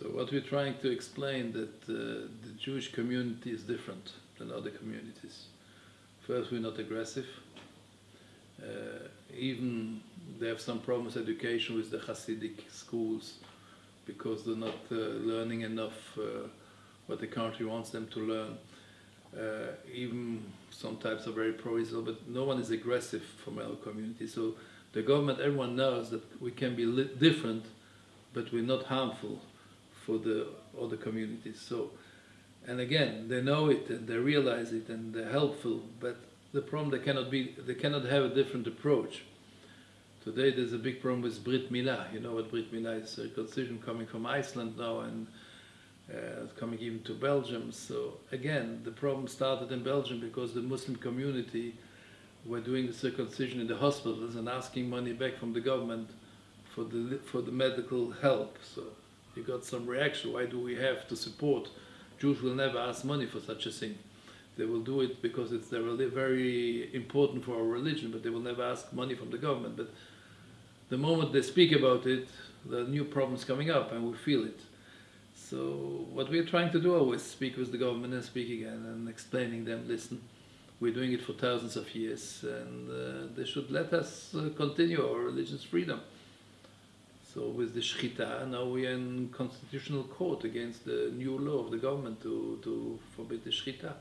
So what we're trying to explain that uh, the Jewish community is different than other communities. First, we're not aggressive. Uh, even they have some problems education with the Hasidic schools because they're not uh, learning enough uh, what the country wants them to learn. Uh, even some types are very pro-Israel, but no one is aggressive from our community. So the government, everyone knows that we can be different, but we're not harmful for the other communities. So, and again, they know it and they realize it and they're helpful, but the problem they cannot be, they cannot have a different approach. Today there's a big problem with Brit Milah. You know what Brit Milah is? Circumcision coming from Iceland now and uh, coming even to Belgium. So again, the problem started in Belgium because the Muslim community were doing the circumcision in the hospitals and asking money back from the government for the for the medical help. So you got some reaction. Why do we have to support? Jews will never ask money for such a thing. They will do it because it's very important for our religion, but they will never ask money from the government. But the moment they speak about it, the new problems coming up, and we feel it. So what we're trying to do always speak with the government and speak again and explaining them, listen, we're doing it for thousands of years, and uh, they should let us uh, continue our religious freedom. So with the shchita, now we are in constitutional court against the new law of the government to, to forbid the shchita.